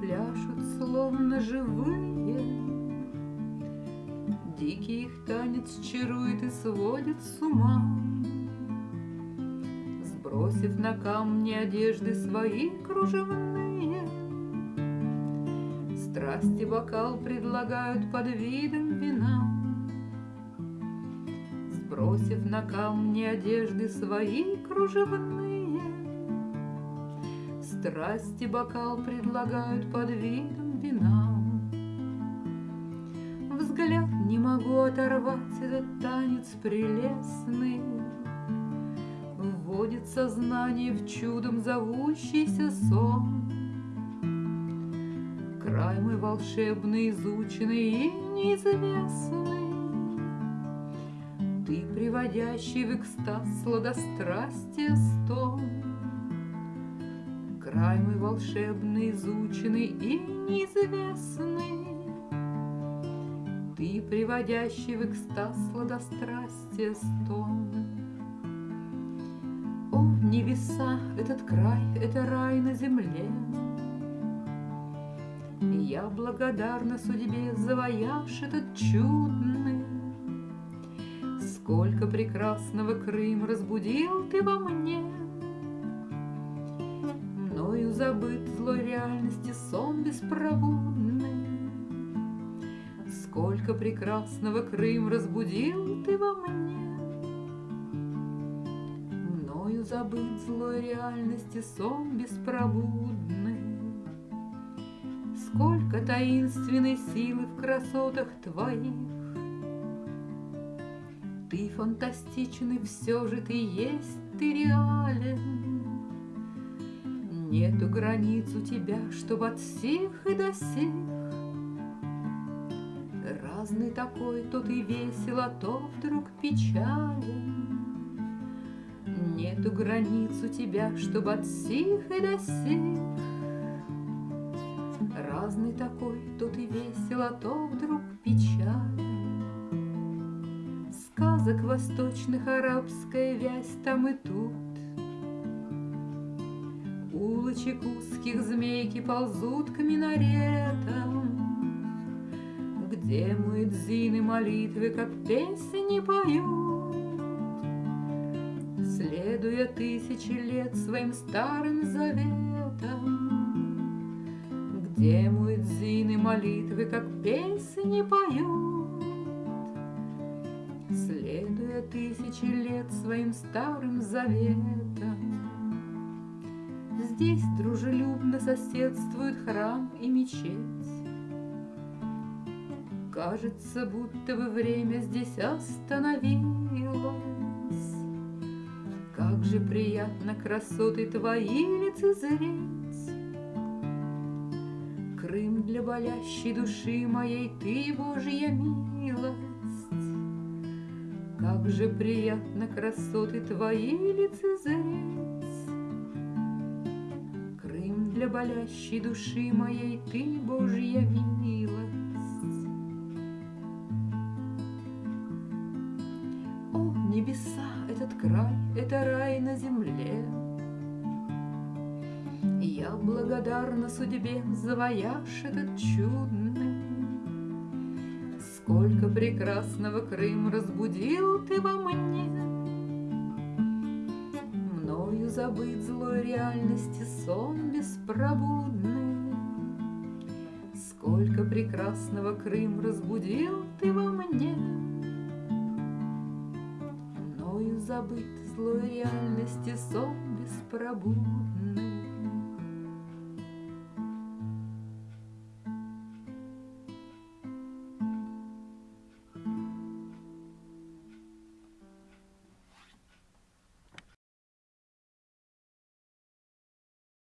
пляшут, словно живые. Дикий их танец чарует и сводит с ума. Сбросив на камни одежды свои кружевные, Страсти бокал предлагают под видом вина. Сбросив на камни одежды свои кружевные, Страсти бокал предлагают под видом вина. Взгляд не могу оторвать этот танец прелестный, Вводит сознание в чудом зовущийся сон. Край мой волшебный, изученный и неизвестный, Ты, приводящий в экстаз сладострастие стон. Мой волшебный, изученный и неизвестный, Ты, приводящий в экстаз сладострастие стон. О, небеса, этот край, это рай на земле, Я благодарна судьбе, завоявши этот чудный. Сколько прекрасного Крым разбудил ты во мне, Мною забыт злой реальности сон беспробудный. Сколько прекрасного Крым разбудил ты во мне, Мною забыт злой реальности сон беспробудный. Сколько таинственной силы в красотах твоих, Ты фантастичен, и все же ты есть, ты реален. Нету границ у тебя, чтоб от сих и до сих. Разный такой, то ты весел, а то вдруг печален. Нету границ у тебя, чтоб от сих и до сих. Разный такой, то ты весел, а то вдруг печален. Сказок восточных арабская вязь там и тут. Улочек узких змейки ползут к минаретам, Где муэдзины молитвы, как песни поют. Следуя тысячи лет своим старым заветам, где муэдзины молитвы, как песни поют. Следуя тысячи лет своим старым заветам, Здесь дружелюбно соседствуют храм и мечеть. Кажется, будто бы время здесь остановилось. Как же приятно красоты твои лицезреть. Крым для болящей души моей ты, Божья милость. Как же приятно красоты твои лицезреть. Для болящей души моей ты, Божья милость. О, небеса, этот край, это рай на земле, я благодарна судьбе за вояж этот чудный. Сколько прекрасного Крым разбудил ты во мне. Забыть злой реальности сон беспробудный. Сколько прекрасного Крым разбудил ты во мне. Мною забыть злой реальности сон беспробудный.